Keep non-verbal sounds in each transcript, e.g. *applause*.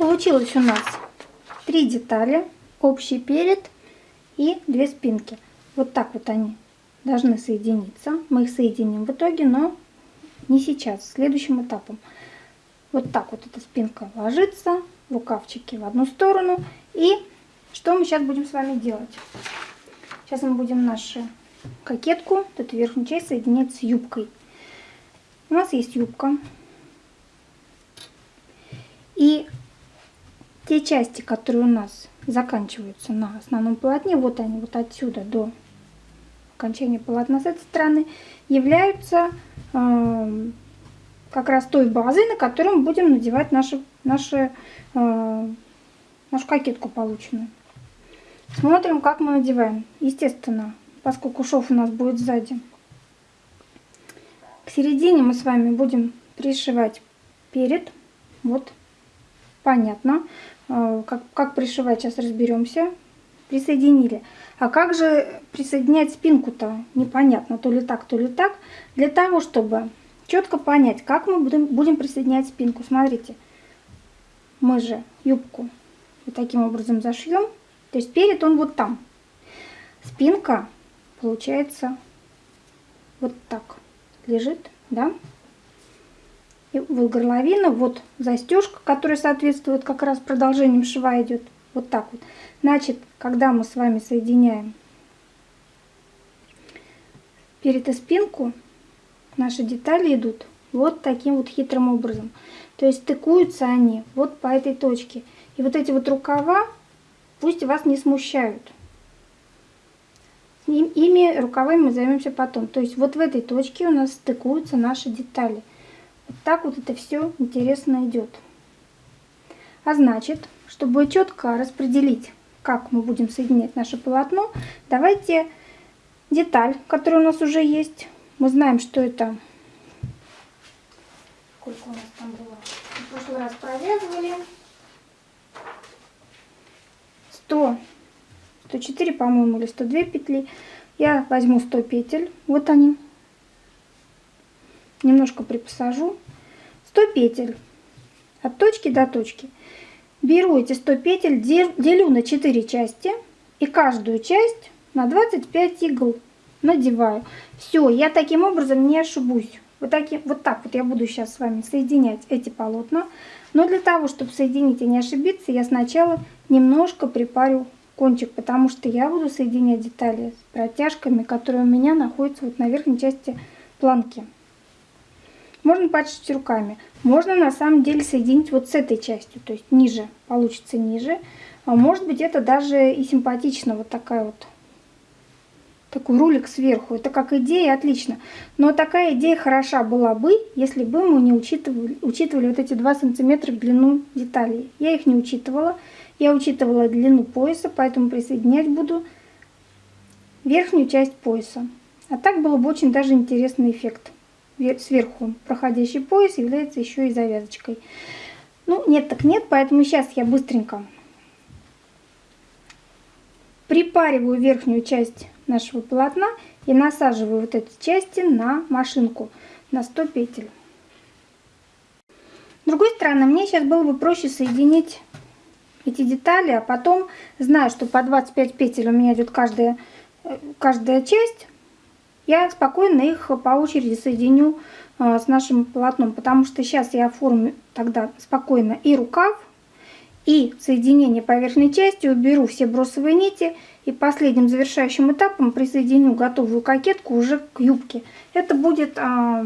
Получилось у нас три детали, общий перед и две спинки. Вот так вот они должны соединиться. Мы их соединим в итоге, но не сейчас, следующим этапом. Вот так вот эта спинка ложится, рукавчики в одну сторону. И что мы сейчас будем с вами делать? Сейчас мы будем нашу кокетку, эту верхнюю часть, соединять с юбкой. У нас есть юбка. И те части, которые у нас заканчиваются на основном полотне, вот они, вот отсюда до окончания полотна с этой стороны, являются э, как раз той базой, на которую мы будем надевать наши, наши, э, нашу кокетку полученную. Смотрим, как мы надеваем. Естественно, поскольку шов у нас будет сзади. К середине мы с вами будем пришивать перед. Вот, понятно. Э, как, как пришивать, сейчас разберемся. Присоединили. А как же присоединять спинку-то? Непонятно, то ли так, то ли так. Для того, чтобы четко понять, как мы будем, будем присоединять спинку. Смотрите, мы же юбку вот таким образом зашьем. То есть перед он вот там. Спинка получается вот так лежит, да? И вот горловина, вот застежка, которая соответствует как раз продолжением шва идет. Вот так вот. Значит, когда мы с вами соединяем перед и спинку, наши детали идут вот таким вот хитрым образом. То есть стыкуются они вот по этой точке. И вот эти вот рукава пусть вас не смущают. Ими рукавами мы займемся потом. То есть вот в этой точке у нас стыкуются наши детали. Так вот это все интересно идет. А значит, чтобы четко распределить, как мы будем соединять наше полотно, давайте деталь, которая у нас уже есть, мы знаем, что это... Сколько у нас там было? В прошлый раз провязывали. 100, 104, по-моему, или 102 петли. Я возьму 100 петель. Вот они. Немножко припосажу. 100 петель. От точки до точки. Беру эти 100 петель, делю на 4 части. И каждую часть на 25 игл надеваю. Все, я таким образом не ошибусь. Вот, таким, вот так вот я буду сейчас с вами соединять эти полотна. Но для того, чтобы соединить и не ошибиться, я сначала немножко припарю кончик, потому что я буду соединять детали с протяжками, которые у меня находятся вот на верхней части планки. Можно почистить руками. Можно на самом деле соединить вот с этой частью, то есть ниже, получится ниже. А может быть это даже и симпатично, вот такая вот такой рулик сверху. Это как идея, отлично. Но такая идея хороша была бы, если бы мы не учитывали, учитывали вот эти 2 сантиметра в длину деталей. Я их не учитывала. Я учитывала длину пояса, поэтому присоединять буду верхнюю часть пояса. А так было бы очень даже интересный эффект. Сверху проходящий пояс является еще и завязочкой. Ну, нет так нет, поэтому сейчас я быстренько припариваю верхнюю часть нашего полотна и насаживаю вот эти части на машинку на 100 петель. С другой стороны, мне сейчас было бы проще соединить эти детали, а потом, знаю, что по 25 петель у меня идет каждая, каждая часть, я спокойно их по очереди соединю а, с нашим полотном, потому что сейчас я оформлю тогда спокойно и рукав, и соединение по верхней части, уберу все бросовые нити и последним завершающим этапом присоединю готовую кокетку уже к юбке. Это будет а,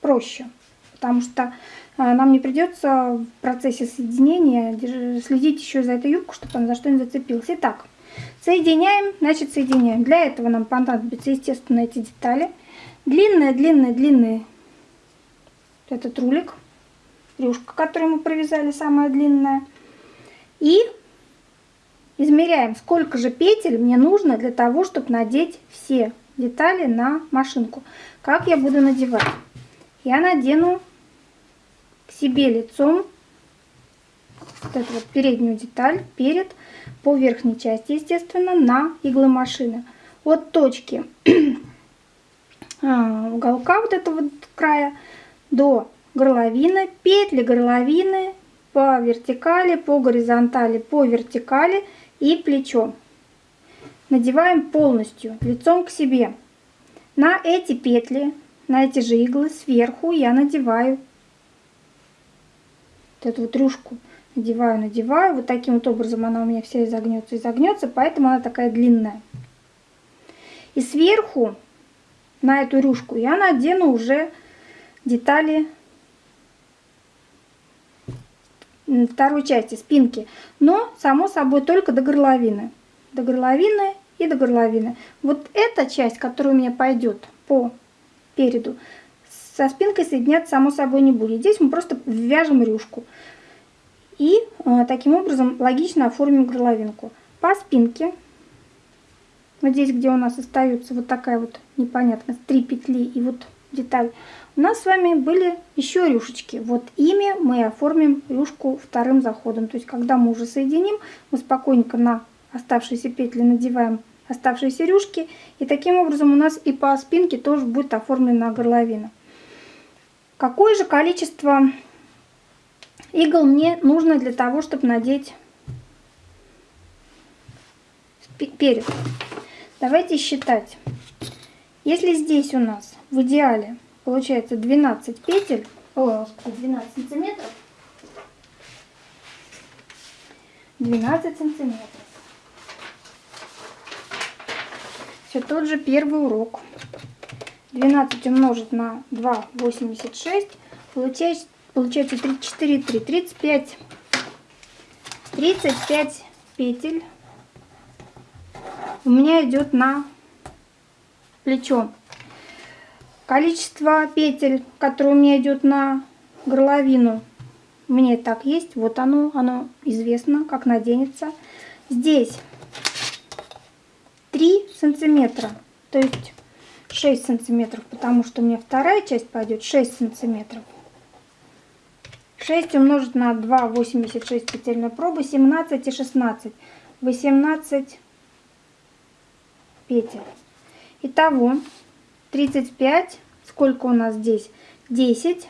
проще, потому что а, нам не придется в процессе соединения следить еще за этой юбку, чтобы она за что не зацепилась. Итак, соединяем, значит соединяем. Для этого нам понадобятся, естественно, эти детали. Длинная, длинная, длинный этот рулик, рюшка, которую мы провязали, самая длинная. И измеряем, сколько же петель мне нужно для того, чтобы надеть все детали на машинку. Как я буду надевать? Я надену к себе лицом вот эту вот переднюю деталь перед по верхней части, естественно, на иглы машины. От точки *clears throat* а, уголка вот этого вот края до горловины, петли горловины по вертикали, по горизонтали, по вертикали и плечо. Надеваем полностью, лицом к себе. На эти петли, на эти же иглы сверху я надеваю вот эту вот рюшку. Надеваю, надеваю. Вот таким вот образом она у меня вся изогнется, изогнется, поэтому она такая длинная. И сверху на эту рюшку я надену уже детали второй части спинки, но само собой только до горловины. До горловины и до горловины. Вот эта часть, которая у меня пойдет по переду, со спинкой соединяться само собой не будет. Здесь мы просто вяжем рюшку. И э, таким образом логично оформим горловинку. По спинке, вот здесь, где у нас остается вот такая вот непонятность, три петли и вот деталь, у нас с вами были еще рюшечки. Вот ими мы оформим рюшку вторым заходом. То есть, когда мы уже соединим, мы спокойненько на оставшиеся петли надеваем оставшиеся рюшки. И таким образом у нас и по спинке тоже будет оформлена горловина. Какое же количество игл мне нужно для того, чтобы надеть перед? Давайте считать. Если здесь у нас в идеале получается 12 петель, о, 12 сантиметров, 12 сантиметров. Все тот же первый урок. 12 умножить на 2,86 получается, получается 34, 3, 35, 35 петель у меня идет на плечо. Количество петель, которое у меня идет на горловину, мне так есть. Вот оно, оно известно, как наденется. Здесь 3 сантиметра, то есть 6 сантиметров, потому что у меня вторая часть пойдет 6 сантиметров. 6 умножить на 2,86 петельной пробы, 17 и 16, 18 петель. Итого 35, сколько у нас здесь? 10.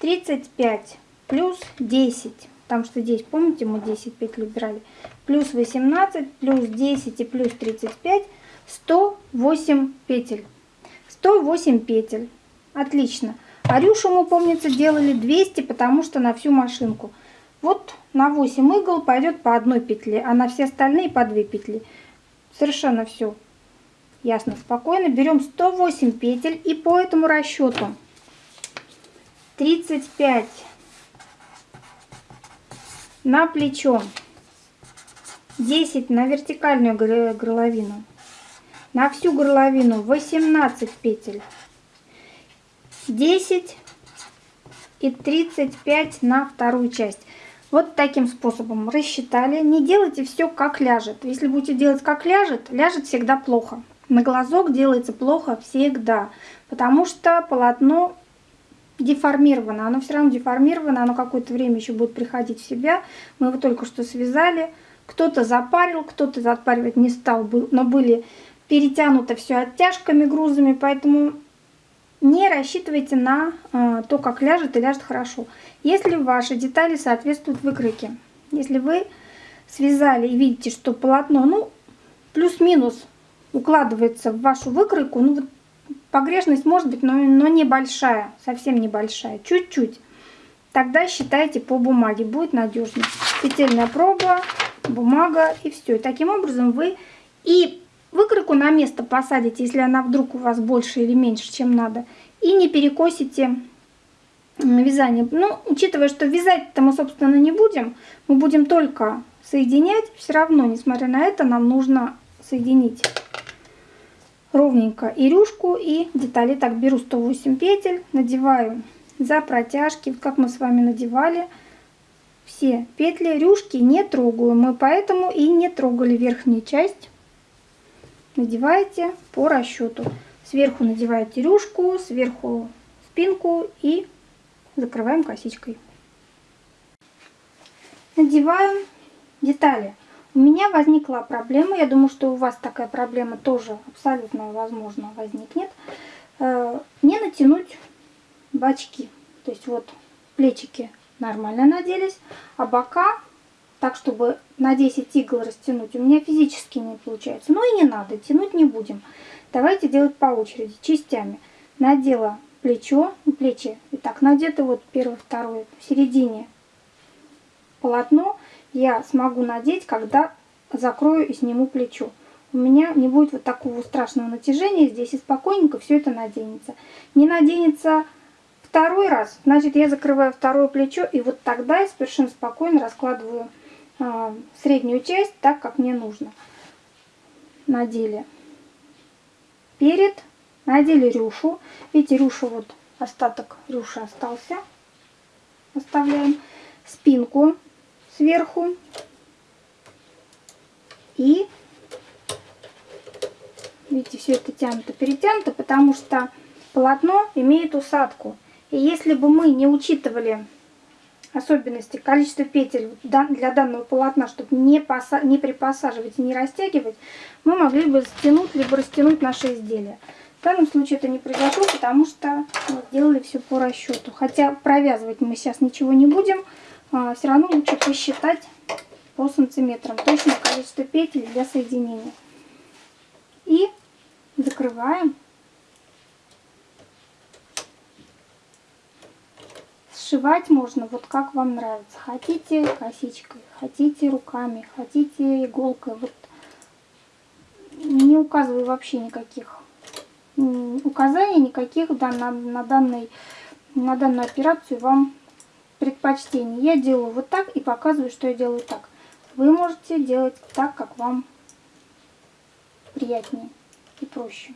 35 плюс 10, потому что здесь, помните, мы 10 петель убирали, плюс 18, плюс 10 и плюс 35, 108 петель. 108 петель. Отлично. Арюшу мы, помнится, делали 200, потому что на всю машинку. Вот на 8 игл пойдет по одной петле, а на все остальные по 2 петли. Совершенно все ясно, спокойно. Берем 108 петель и по этому расчету 35 на плечо, 10 на вертикальную горловину, на всю горловину 18 петель, 10 и 35 на вторую часть. Вот таким способом рассчитали. Не делайте все как ляжет. Если будете делать как ляжет, ляжет всегда плохо. На глазок делается плохо всегда, потому что полотно деформировано. Оно все равно деформировано, оно какое-то время еще будет приходить в себя. Мы его только что связали. Кто-то запарил, кто-то запаривать не стал, но были перетянуто все оттяжками, грузами, поэтому не рассчитывайте на э, то, как ляжет и ляжет хорошо. Если ваши детали соответствуют выкройке, если вы связали и видите, что полотно, ну, плюс-минус укладывается в вашу выкройку, ну, вот погрешность может быть, но, но небольшая, совсем небольшая, чуть-чуть, тогда считайте по бумаге, будет надежно. Петельная проба, бумага и все. И таким образом вы и выкройку на место посадите, если она вдруг у вас больше или меньше, чем надо, и не перекосите вязание. Ну, учитывая, что вязать-то мы, собственно, не будем, мы будем только соединять, все равно, несмотря на это, нам нужно соединить ровненько и рюшку, и детали. Так, беру 108 петель, надеваю за протяжки, как мы с вами надевали все петли. Рюшки не трогаю, мы поэтому и не трогали верхнюю часть надеваете по расчету. Сверху надеваете рюшку, сверху спинку и закрываем косичкой. Надеваем детали. У меня возникла проблема, я думаю, что у вас такая проблема тоже абсолютно возможно возникнет. Э, не натянуть бачки, то есть вот плечики нормально наделись, а бока так, чтобы на 10 игл растянуть, у меня физически не получается. Ну и не надо, тянуть не будем. Давайте делать по очереди, частями. Надела плечо, плечи, и так надето вот первое, второе, в середине полотно я смогу надеть, когда закрою и сниму плечо. У меня не будет вот такого страшного натяжения здесь, и спокойненько все это наденется. Не наденется второй раз, значит я закрываю второе плечо, и вот тогда я совершенно спокойно раскладываю среднюю часть так, как мне нужно. Надели перед, надели рюшу. Видите, рюша вот, остаток рюши остался. Оставляем спинку сверху. И видите, все это тянуто, перетянуто, потому что полотно имеет усадку. И если бы мы не учитывали особенности, количество петель для данного полотна, чтобы не, поса не припосаживать и не растягивать, мы могли бы стянуть либо растянуть наше изделие. В данном случае это не произошло, потому что мы сделали все по расчету. Хотя провязывать мы сейчас ничего не будем, а, все равно лучше посчитать по сантиметрам точное количество петель для соединения. И закрываем. Сшивать можно вот как вам нравится. Хотите косичкой, хотите руками, хотите иголкой. Вот не указываю вообще никаких указаний, никаких да, на, на, данной, на данную операцию вам предпочтений. Я делаю вот так и показываю, что я делаю так. Вы можете делать так, как вам приятнее и проще.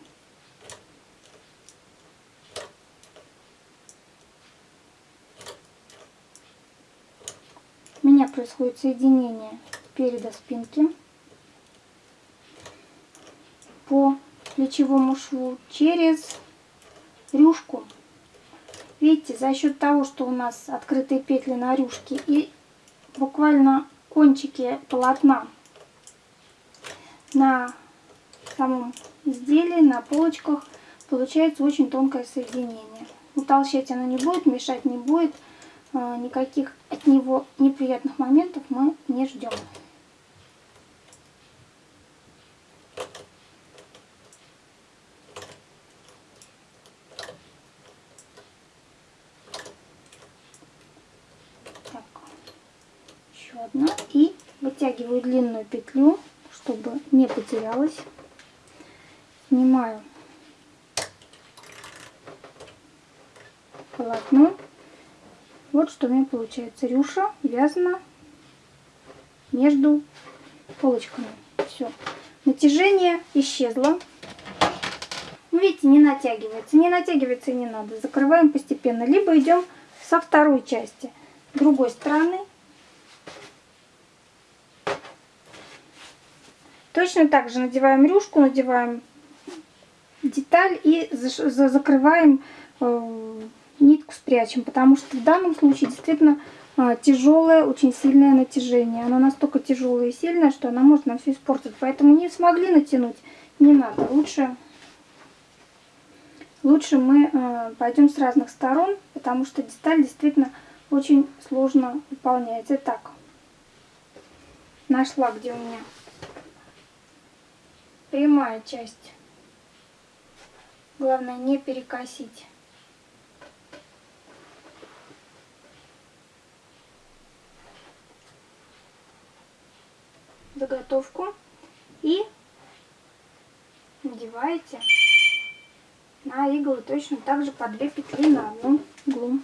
Меня происходит соединение переда спинки по плечевому шву через рюшку Видите, за счет того, что у нас открытые петли на рюшке и буквально кончики полотна на самом изделии, на полочках, получается очень тонкое соединение. Утолщать оно не будет, мешать не будет, никаких от него неприятных моментов мы не ждем. одна и вытягиваю длинную петлю, чтобы не потерялась. Снимаю полотно. Вот что у меня получается. Рюша вязана между полочками. Все. Натяжение исчезло. Ну, видите, не натягивается. Не натягивается и не надо. Закрываем постепенно. Либо идем со второй части. Другой стороны Точно так же надеваем рюшку, надеваем деталь и закрываем э, нитку спрячем, потому что в данном случае действительно э, тяжелое, очень сильное натяжение. Оно настолько тяжелое и сильное, что она может нам все испортить. Поэтому не смогли натянуть, не надо. Лучше, лучше мы э, пойдем с разных сторон, потому что деталь действительно очень сложно выполняется. Итак, нашла, где у меня прямая часть. Главное не перекосить. Заготовку и надеваете на иглы точно так же по две петли на одну иглу.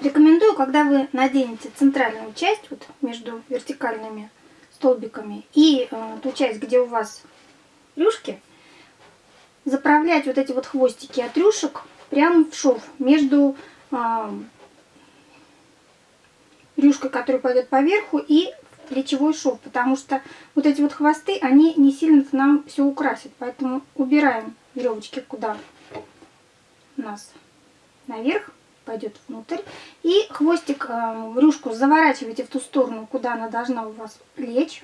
Рекомендую, когда вы наденете центральную часть, вот между вертикальными столбиками, и э, ту часть, где у вас рюшки, заправлять вот эти вот хвостики от рюшек прямо в шов между э, рюшкой, которая пойдет поверху, и плечевой шов, потому что вот эти вот хвосты, они не сильно нам все украсят, поэтому убираем веревочки куда у нас наверх пойдет внутрь. И хвостик, э, рюшку заворачиваете в ту сторону, куда она должна у вас лечь.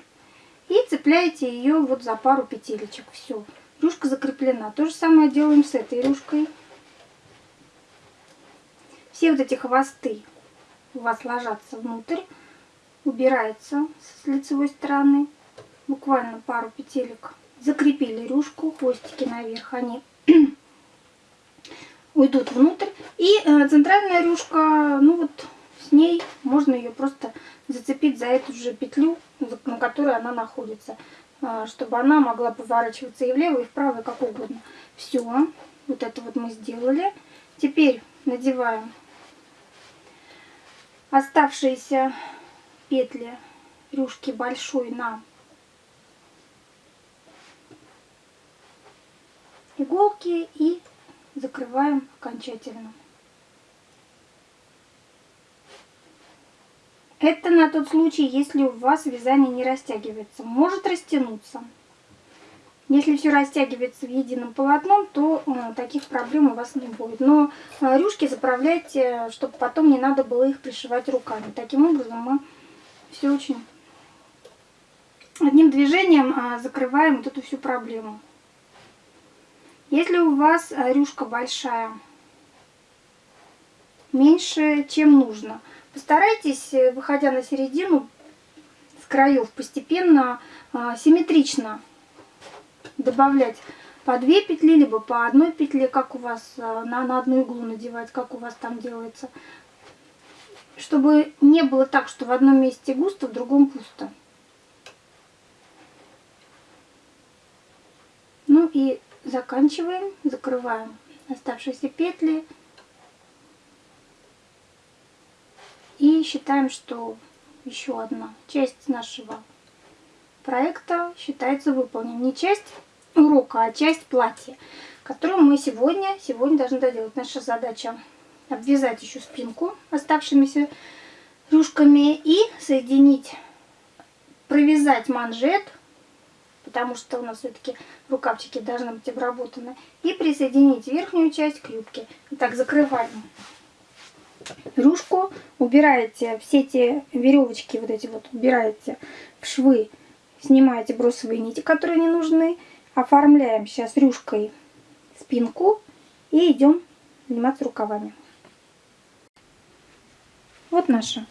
И цепляете ее вот за пару петелечек. Все, рюшка закреплена. То же самое делаем с этой рюшкой. все вот эти хвосты у вас ложатся внутрь, убирается с лицевой стороны, буквально пару петелек. Закрепили рюшку, хвостики наверх, они *clears throat* уйдут внутрь. И э, центральная рюшка, ну вот с ней можно ее просто зацепить за эту же петлю, на которой она находится, э, чтобы она могла поворачиваться и влево, и вправо, и как угодно. Все, вот это вот мы сделали. Теперь надеваем оставшиеся петли рюшки большой на иголки и закрываем окончательно. Это на тот случай, если у вас вязание не растягивается. Может растянуться. Если все растягивается в едином полотном, то э, таких проблем у вас не будет. Но э, рюшки заправляйте, чтобы потом не надо было их пришивать руками. Таким образом мы все очень одним движением э, закрываем вот эту всю проблему. Если у вас рюшка большая, меньше, чем нужно, постарайтесь, выходя на середину, с краев постепенно, симметрично добавлять по две петли, либо по одной петле, как у вас на, на одну иглу надевать, как у вас там делается. Чтобы не было так, что в одном месте густо, в другом пусто. Ну и заканчиваем, закрываем оставшиеся петли и считаем, что еще одна часть нашего проекта считается выполненной. Не часть урока, а часть платья, которую мы сегодня, сегодня должны доделать. Наша задача обвязать еще спинку оставшимися рюшками и соединить, провязать манжет потому что у нас все-таки рукавчики должны быть обработаны. И присоединить верхнюю часть к юбке. Итак, закрываем рюшку, убираете все эти веревочки, вот эти вот, убираете в швы, снимаете бросовые нити, которые не нужны, оформляем сейчас рюшкой спинку и идем заниматься рукавами. Вот наша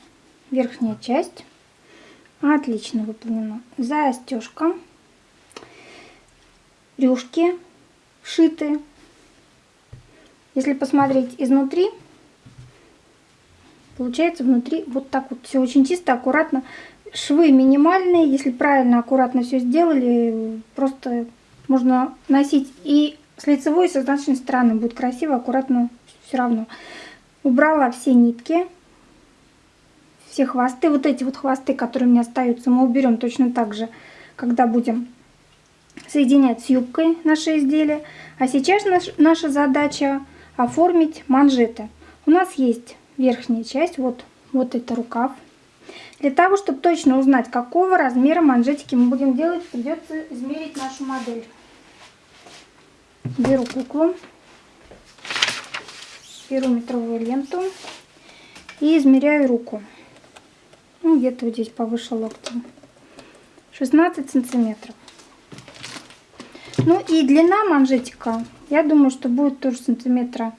верхняя часть. Отлично выполнена. Застежка рюшки вшиты. Если посмотреть изнутри, получается внутри вот так вот все очень чисто, аккуратно. Швы минимальные, если правильно, аккуратно все сделали, просто можно носить и с лицевой, и с изнаночной стороны. Будет красиво, аккуратно все равно. Убрала все нитки, все хвосты. Вот эти вот хвосты, которые у меня остаются, мы уберем точно так же, когда будем соединять с юбкой наше изделие. А сейчас наш, наша задача оформить манжеты. У нас есть верхняя часть, вот, вот это рукав. Для того, чтобы точно узнать, какого размера манжетики мы будем делать, придется измерить нашу модель. Беру куклу, беру метровую ленту и измеряю руку. Ну, где-то вот здесь повыше локтя. 16 сантиметров. Ну и длина манжетика, я думаю, что будет тоже сантиметра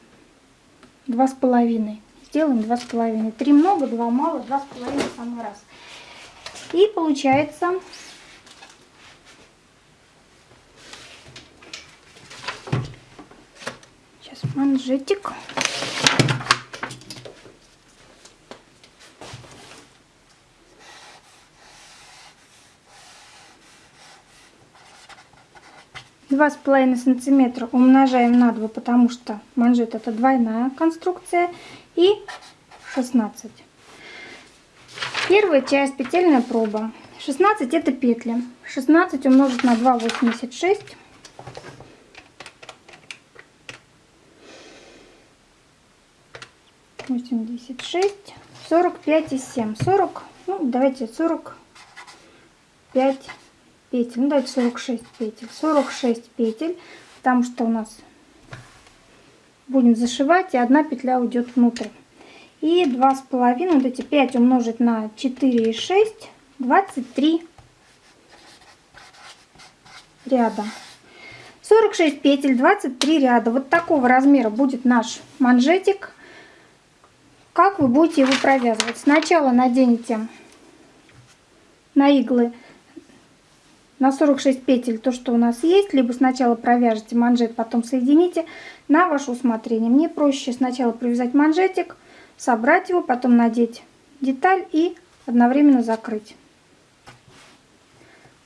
два с половиной. Сделаем два с половиной. Три много, два мало, два с половиной самый раз. И получается сейчас манжетик. два с половиной сантиметра умножаем на 2, потому что манжет это двойная конструкция. И 16. Первая часть петельная проба. 16 это петли. 16 умножить на 2, 86. Восемьдесят шесть, сорок пять и семь, сорок, ну давайте сорок пять петель. Ну, давайте 46 петель. 46 петель, потому что у нас будем зашивать, и одна петля уйдет внутрь. И два с половиной, вот эти 5 умножить на 4 и 6, 23 ряда. 46 петель, 23 ряда. Вот такого размера будет наш манжетик. Как вы будете его провязывать. Сначала наденете на иглы на 46 петель то, что у нас есть, либо сначала провяжете манжет, потом соедините на ваше усмотрение. Мне проще сначала провязать манжетик, собрать его, потом надеть деталь и одновременно закрыть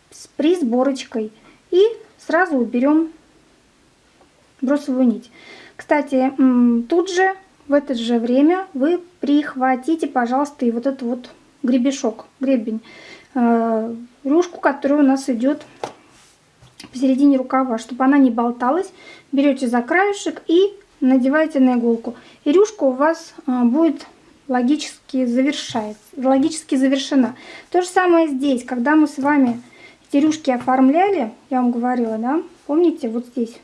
с присборочкой. И сразу уберем бросовую нить. Кстати, тут же, в это же время вы прихватите, пожалуйста, и вот этот вот гребешок, гребень, э, рюшку, которая у нас идет посередине рукава, чтобы она не болталась. Берете за краешек и надеваете на иголку. И рюшка у вас э, будет логически завершается, логически завершена. То же самое здесь, когда мы с вами эти рюшки оформляли, я вам говорила, да, помните, вот здесь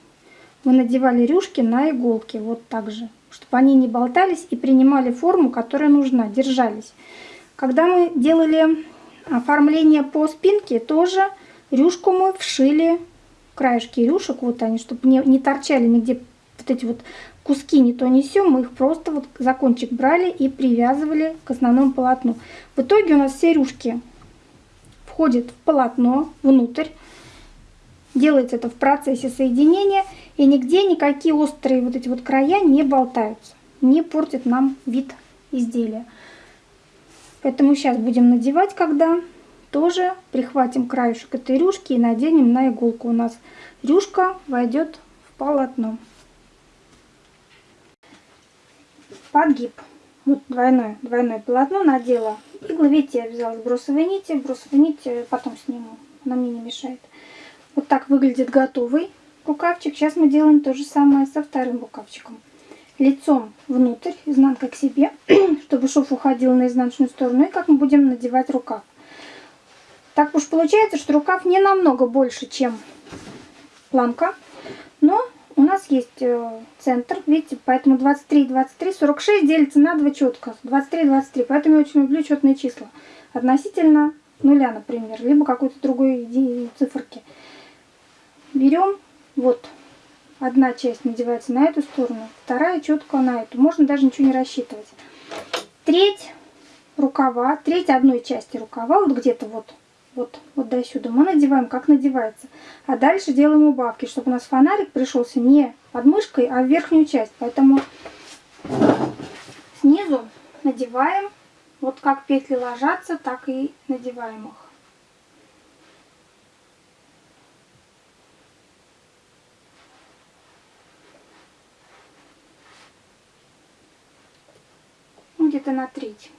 мы надевали рюшки на иголки, вот так же, чтобы они не болтались и принимали форму, которая нужна, держались. Когда мы делали оформление по спинке, тоже рюшку мы вшили, краешки рюшек, вот они, чтобы не, не торчали нигде вот эти вот куски не то несем, мы их просто вот за кончик брали и привязывали к основному полотну. В итоге у нас все рюшки входят в полотно внутрь. Делается это в процессе соединения. И нигде никакие острые вот эти вот края не болтаются. Не портят нам вид изделия. Поэтому сейчас будем надевать, когда тоже прихватим краешек этой рюшки и наденем на иголку. У нас рюшка войдет в полотно. подгиб. Вот двойное, двойное полотно надела. Я взяла с бросовой нити. Бросовой нить э, потом сниму, она мне не мешает. Вот так выглядит готовый рукавчик. Сейчас мы делаем то же самое со вторым рукавчиком. Лицом внутрь, изнанка к себе, *clears throat* чтобы шов уходил на изнаночную сторону. И как мы будем надевать рукав. Так уж получается, что рукав не намного больше, чем планка. Но у нас есть э, центр, видите, поэтому 23, 23, 46 делится на 2 четко. 23, 23, поэтому я очень люблю четные числа. Относительно нуля, например, либо какой-то другой циферки. Берем, вот, одна часть надевается на эту сторону, вторая четко на эту. Можно даже ничего не рассчитывать. Треть рукава, треть одной части рукава, вот где-то вот, вот, вот до сюда, мы надеваем, как надевается. А дальше делаем убавки, чтобы у нас фонарик пришелся не под мышкой, а в верхнюю часть. Поэтому снизу надеваем, вот как петли ложатся, так и надеваем их. Где-то на треть.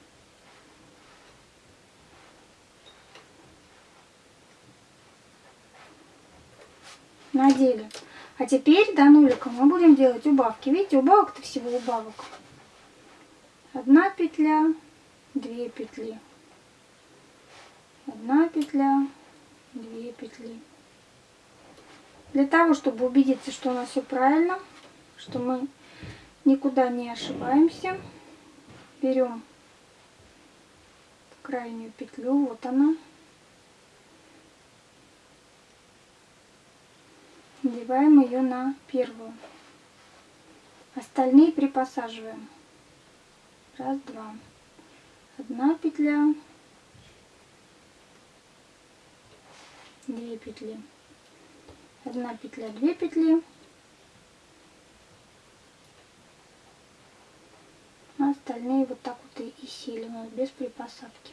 надели. А теперь до нулика мы будем делать убавки. Видите, убавок-то всего убавок. Одна петля, две петли. Одна петля, две петли. Для того, чтобы убедиться, что у нас все правильно, что мы никуда не ошибаемся, берем крайнюю петлю, вот она. Надеваем ее на первую. Остальные припосаживаем. Раз, два. Одна петля. Две петли. Одна петля, две петли. А остальные вот так вот и сели у нас без припосадки.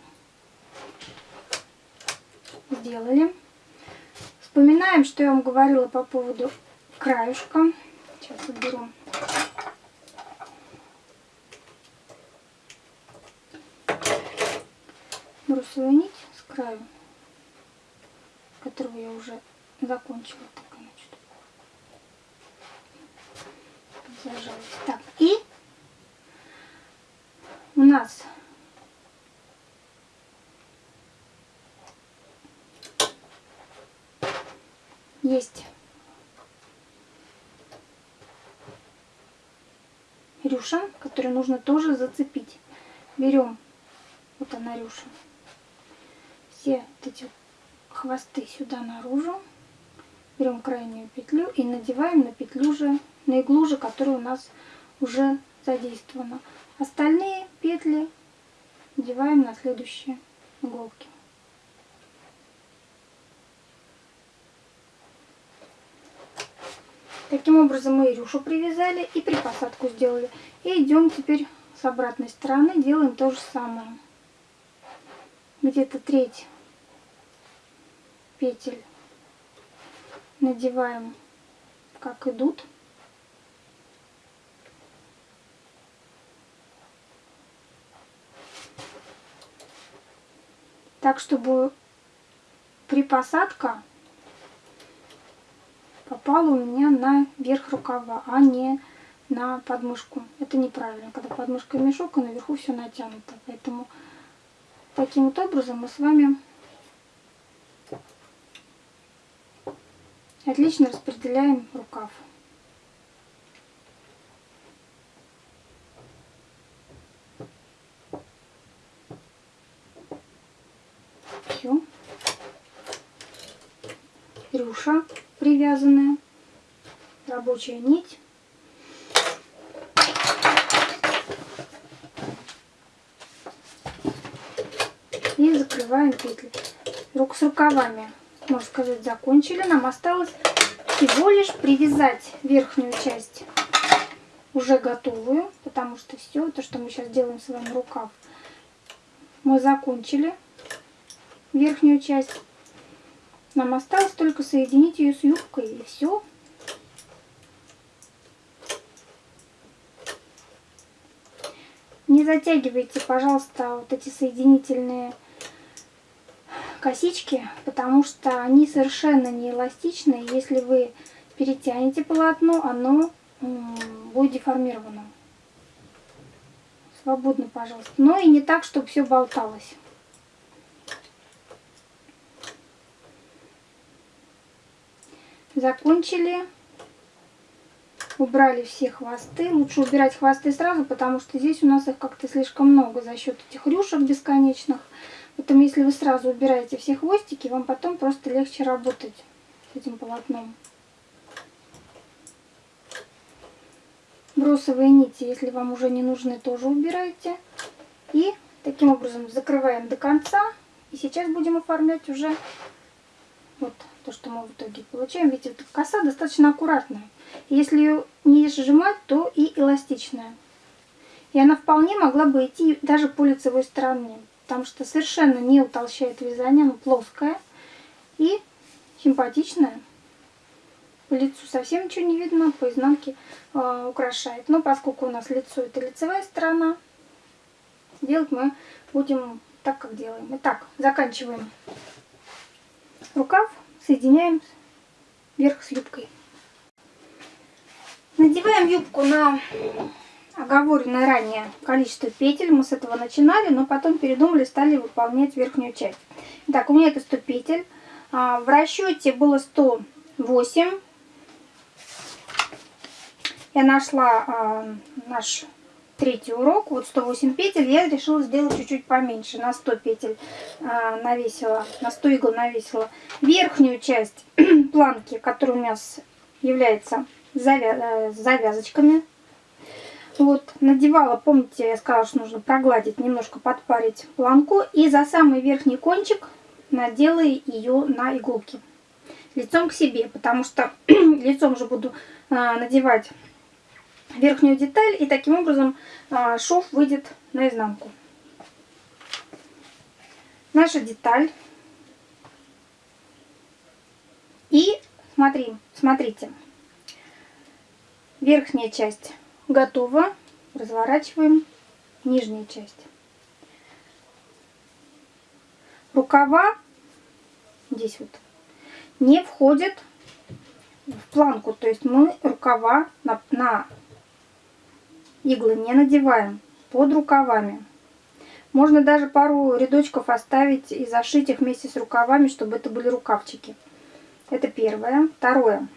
Сделали. Вспоминаем, что я вам говорила по поводу краюшка. Сейчас уберу. Брусовую нить с краю, которую я уже закончила. Так, и у нас есть рюша, которую нужно тоже зацепить. Берем, вот она рюша, все вот эти хвосты сюда наружу. Берем крайнюю петлю и надеваем на петлю же, на иглу же, которая у нас уже задействована. Остальные петли надеваем на следующие иголки. Таким образом мы рюшу привязали и припосадку сделали. И идем теперь с обратной стороны, делаем то же самое. Где-то треть петель надеваем как идут. Так, чтобы припосадка попала у меня на верх рукава, а не на подмышку. Это неправильно, когда подмышка мешок, и наверху все натянуто. Поэтому таким вот образом мы с вами отлично распределяем рукав. Все. Рюша привязанная, рабочая нить. И закрываем петли. Рук с рукавами, можно сказать, закончили. Нам осталось всего лишь привязать верхнюю часть уже готовую, потому что все то, что мы сейчас делаем с вами рукав, мы закончили верхнюю часть. Нам осталось только соединить ее с юбкой и все. Не затягивайте, пожалуйста, вот эти соединительные косички, потому что они совершенно не эластичные. Если вы перетянете полотно, оно будет деформировано. Свободно, пожалуйста. Но и не так, чтобы все болталось. Закончили. Убрали все хвосты. Лучше убирать хвосты сразу, потому что здесь у нас их как-то слишком много за счет этих рюшек бесконечных. Поэтому если вы сразу убираете все хвостики, вам потом просто легче работать с этим полотном. Бросовые нити, если вам уже не нужны, тоже убирайте. И таким образом закрываем до конца. И сейчас будем оформлять уже вот то, что мы в итоге получаем. Видите, эта коса достаточно аккуратная. Если ее не сжимать, то и эластичная. И она вполне могла бы идти даже по лицевой стороне, потому что совершенно не утолщает вязание, она плоская и симпатичная. По лицу совсем ничего не видно, по изнанке э, украшает. Но поскольку у нас лицо это лицевая сторона, делать мы будем так, как делаем. Итак, заканчиваем рукав соединяем верх с юбкой. Надеваем юбку на оговоренное ранее количество петель. Мы с этого начинали, но потом передумали, стали выполнять верхнюю часть. Так, у меня это 100 петель. А, в расчете было 108. Я нашла а, наш третий урок, вот 108 петель, я решила сделать чуть-чуть поменьше, на 100 петель а, навесила, на 100 игл навесила. Верхнюю часть *clears throat* планки, которая у нас является завя э, завязочками, вот, надевала, помните, я сказала, что нужно прогладить, немножко подпарить планку, и за самый верхний кончик надела ее на иголки. Лицом к себе, потому что *clears throat* лицом же буду а, надевать верхнюю деталь и таким образом а, шов выйдет наизнанку. Наша деталь. И смотри, смотрите, верхняя часть готова. Разворачиваем нижняя часть. Рукава здесь вот не входят в планку, то есть мы рукава на, на иглы не надеваем под рукавами. Можно даже пару рядочков оставить и зашить их вместе с рукавами, чтобы это были рукавчики. Это первое. Второе.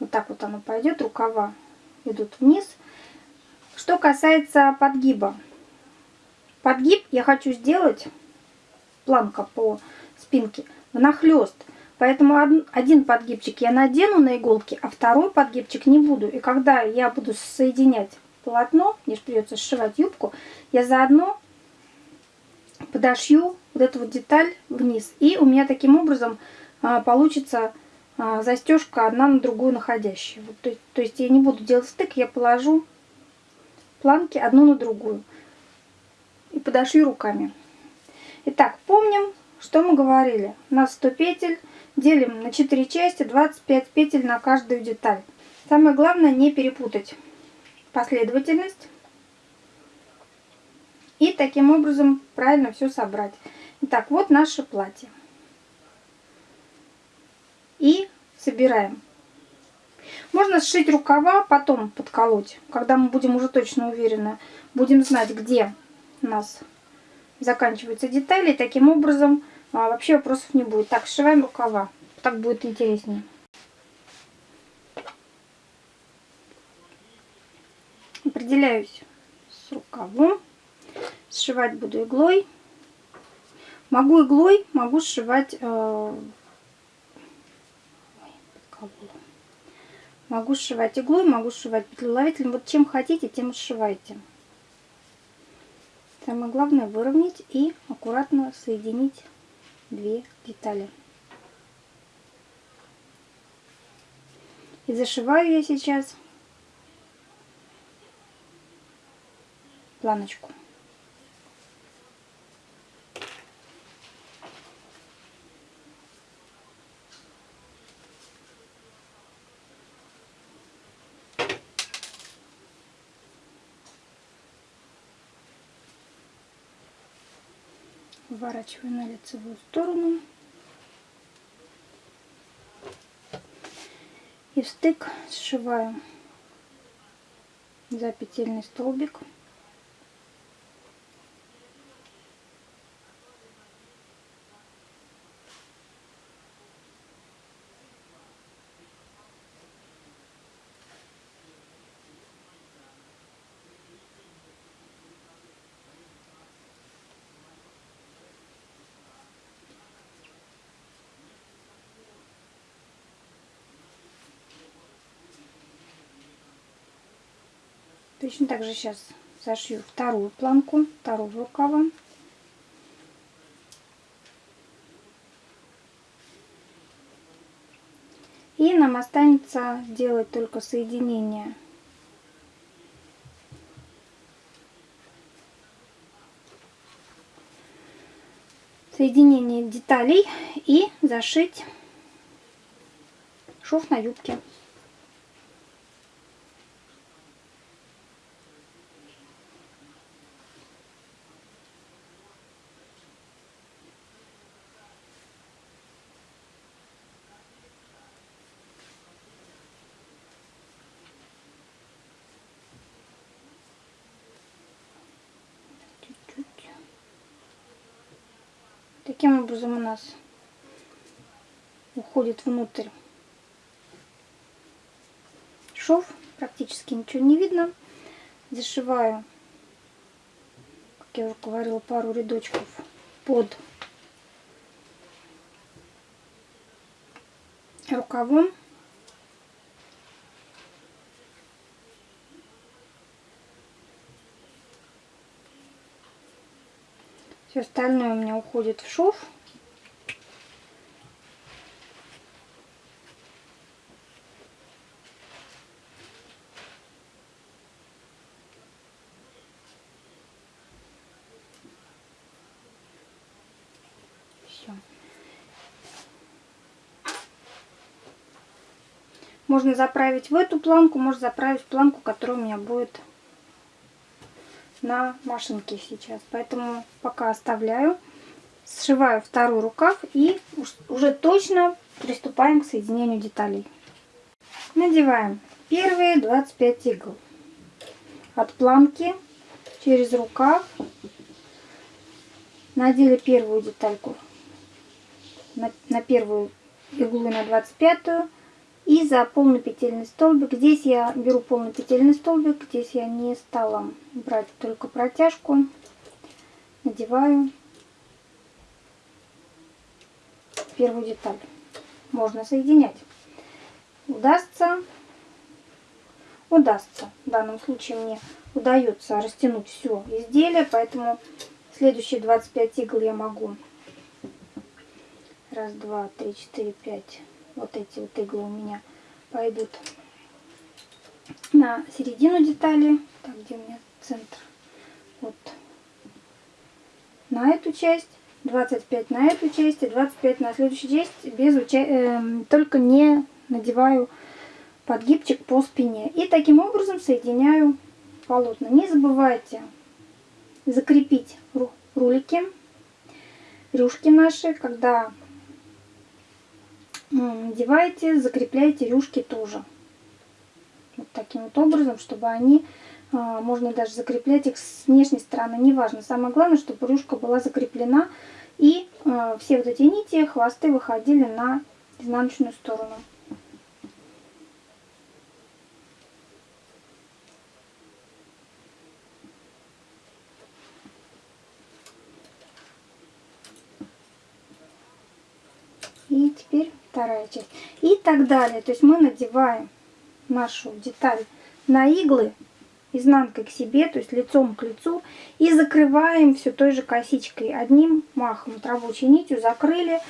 Вот так вот оно пойдет, рукава идут вниз. Что касается подгиба. Подгиб я хочу сделать, планка по спинки внахлёст. Поэтому один подгибчик я надену на иголки, а второй подгибчик не буду. И когда я буду соединять полотно, мне же придется сшивать юбку, я заодно подошью вот эту вот деталь вниз. И у меня таким образом а, получится а, застежка одна на другую находящая. Вот, то, то есть я не буду делать стык, я положу планки одну на другую. И подошью руками. Итак, помним, что мы говорили. У нас 100 петель. Делим на 4 части, 25 петель на каждую деталь. Самое главное не перепутать последовательность. И таким образом правильно все собрать. Итак, вот наше платье. И собираем. Можно сшить рукава, потом подколоть, когда мы будем уже точно уверены, будем знать, где у нас заканчиваются детали. Таким образом а, вообще вопросов не будет. Так, сшиваем рукава. Так будет интереснее. Определяюсь с рукавом. Сшивать буду иглой. Могу иглой, могу сшивать э, Могу сшивать иглой, могу сшивать петлеловителем. Вот чем хотите, тем сшивайте. Самое главное выровнять и аккуратно соединить две детали. И зашиваю я сейчас планочку. Выворачиваю на лицевую сторону. И стык сшиваю за петельный столбик. Точно так же сейчас зашью вторую планку, второго рукава. И нам останется делать только соединение соединение деталей и зашить шов на юбке. Таким образом у нас уходит внутрь шов. Практически ничего не видно. Зашиваю, как я уже говорила, пару рядочков под рукавом. Все остальное у меня уходит в шов. Все. Можно заправить в эту планку, можно заправить в планку, которая у меня будет на машинке сейчас. Поэтому пока оставляю. Сшиваю второй рукав и уже точно приступаем к соединению деталей. Надеваем первые 25 игл. От планки через рукав надели первую детальку на, на первую иглу на 25 и за полный петельный столбик. Здесь я беру полный петельный столбик. Здесь я не стала брать только протяжку. Надеваю первую деталь. можно соединять. Удастся, удастся. В данном случае мне удается растянуть все изделие, поэтому следующие 25 игл я могу. Раз, два, три, четыре, пять. Вот эти вот иглы у меня пойдут на середину детали. Так, где у меня центр? Вот. На эту часть. 25 на эту часть и 25 на следующую часть. Без уча... э, только не надеваю подгибчик по спине. И таким образом соединяю полотна. Не забывайте закрепить рулики, рюшки наши, когда надеваете, закрепляйте рюшки тоже. Вот таким вот образом, чтобы они, а, можно даже закреплять их с внешней стороны, неважно. Самое главное, чтобы рюшка была закреплена и а, все вот эти нити, хвосты выходили на изнаночную сторону. И теперь вторая часть. И так далее. То есть мы надеваем нашу деталь на иглы изнанкой к себе, то есть лицом к лицу, и закрываем все той же косичкой. Одним махом вот рабочей нитью закрыли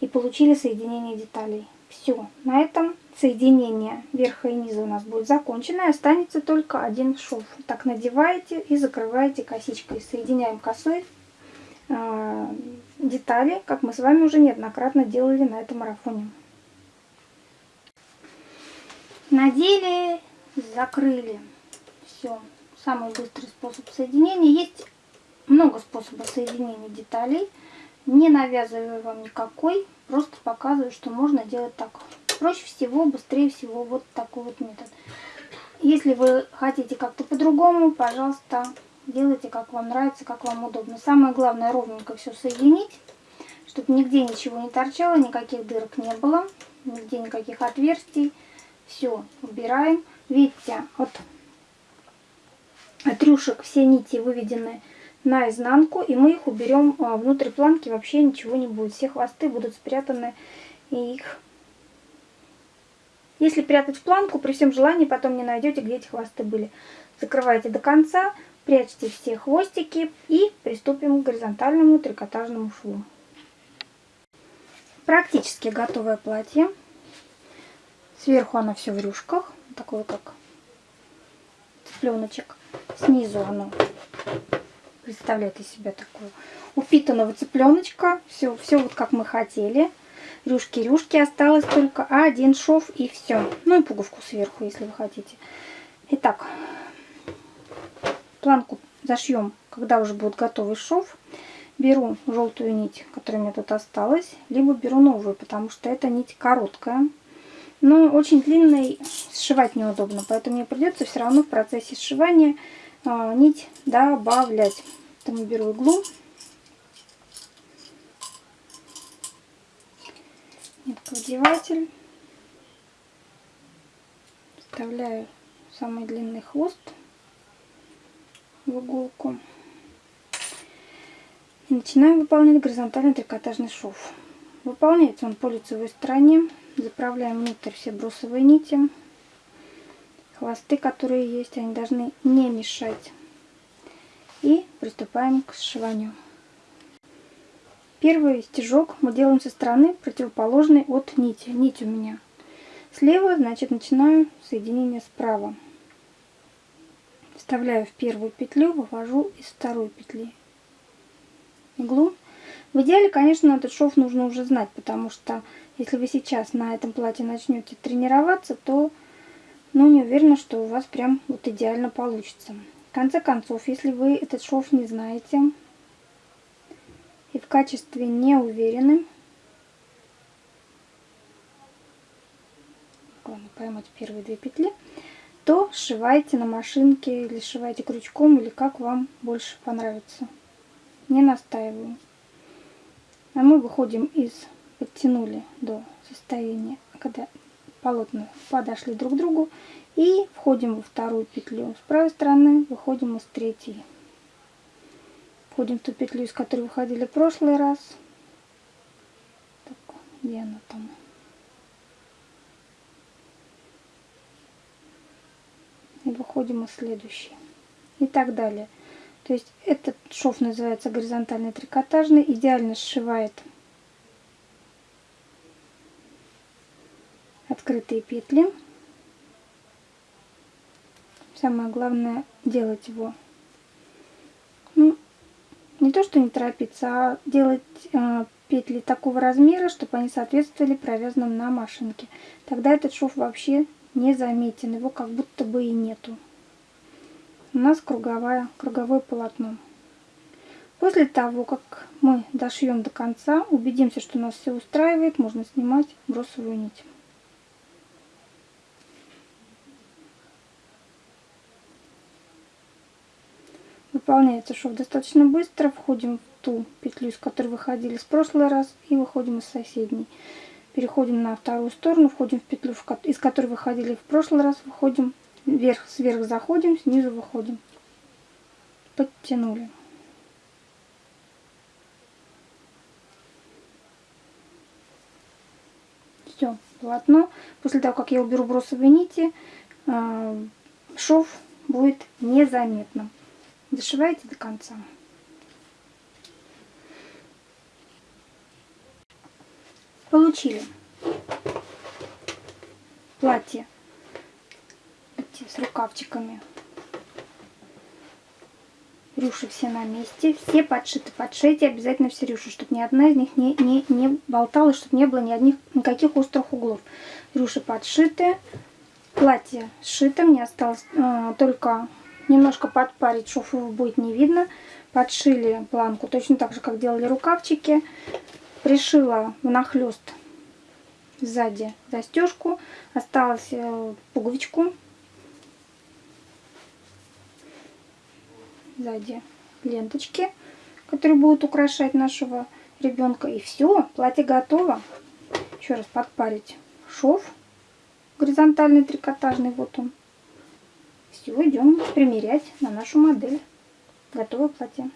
и получили соединение деталей. Все, на этом соединение верха и низа у нас будет закончено, и останется только один шов. Так надеваете и закрываете косичкой. Соединяем косой э, детали, как мы с вами уже неоднократно делали на этом марафоне. Надели, закрыли. Все. Самый быстрый способ соединения. Есть много способов соединения деталей. Не навязываю вам никакой, просто показываю, что можно делать так. Проще всего, быстрее всего вот такой вот метод. Если вы хотите как-то по-другому, пожалуйста, Делайте, как вам нравится, как вам удобно. Самое главное ровненько все соединить, чтобы нигде ничего не торчало, никаких дырок не было, нигде никаких отверстий. Все, убираем. Видите, от, от рюшек все нити выведены на изнанку, и мы их уберем а, внутрь планки, вообще ничего не будет. Все хвосты будут спрятаны, и их... Если прятать в планку, при всем желании потом не найдете, где эти хвосты были. Закрывайте до конца, Прячьте все хвостики и приступим к горизонтальному трикотажному шву. Практически готовое платье. Сверху оно все в рюшках, такое как цыпленочек. Снизу оно представляет из себя такое упитанного цыпленочка. Все, все вот как мы хотели. Рюшки-рюшки осталось только один шов и все. Ну и пуговку сверху, если вы хотите. Итак, планку зашьем, когда уже будет готовый шов. Беру желтую нить, которая у меня тут осталась, либо беру новую, потому что эта нить короткая. Но очень длинной сшивать неудобно, поэтому мне придется все равно в процессе сшивания а, нить добавлять. Поэтому беру иглу. Нитковдеватель. Вставляю самый длинный хвост в иголку. И начинаем выполнять горизонтальный трикотажный шов. Выполняется он по лицевой стороне. Заправляем внутрь все брусовые нити. Хвосты, которые есть, они должны не мешать. И приступаем к сшиванию. Первый стежок мы делаем со стороны противоположной от нити. Нить у меня слева, значит начинаю соединение справа вставляю в первую петлю, вывожу из второй петли иглу. В идеале, конечно, этот шов нужно уже знать, потому что если вы сейчас на этом платье начнете тренироваться, то ну, не уверена, что у вас прям вот идеально получится. В конце концов, если вы этот шов не знаете и в качестве не уверены, главное поймать первые две петли, то сшивайте на машинке или сшивайте крючком, или как вам больше понравится. Не настаиваю. А мы выходим из, подтянули до состояния, когда полотна подошли друг к другу, и входим во вторую петлю. С правой стороны выходим из третьей. Входим в ту петлю, из которой выходили в прошлый раз. Так, где она там? Выходим из следующей. И так далее. То есть этот шов называется горизонтальный трикотажный, идеально сшивает открытые петли. Самое главное делать его. Ну, не то, что не торопиться, а делать э, петли такого размера, чтобы они соответствовали провязанным на машинке. Тогда этот шов вообще не заметен, его как будто бы и нету. У нас круговая, круговое полотно. После того, как мы дошьем до конца, убедимся, что нас все устраивает, можно снимать бросовую нить. Выполняется шов достаточно быстро. Входим в ту петлю, из которой выходили с прошлый раз, и выходим из соседней. Переходим на вторую сторону, входим в петлю, из которой выходили в прошлый раз, выходим вверх, сверх заходим, снизу выходим. Подтянули. Все, полотно. После того, как я уберу бросовые нити, а, шов будет незаметным. Дошивайте до конца. Получили платье с рукавчиками. Рюши все на месте, все подшиты. Подшейте обязательно все рюши, чтобы ни одна из них не, не, не болталась, чтобы не было ни одних, никаких острых углов. Рюши подшиты, платье сшито, мне осталось э, только немножко подпарить, шов его будет не видно. Подшили планку точно так же, как делали рукавчики. Пришила внахлёст сзади застежку. Осталось э, пуговичку. Сзади ленточки, которые будут украшать нашего ребенка. И все, платье готово. Еще раз подпарить шов горизонтальный трикотажный, вот он. Все, идем примерять на нашу модель. Готовое платье.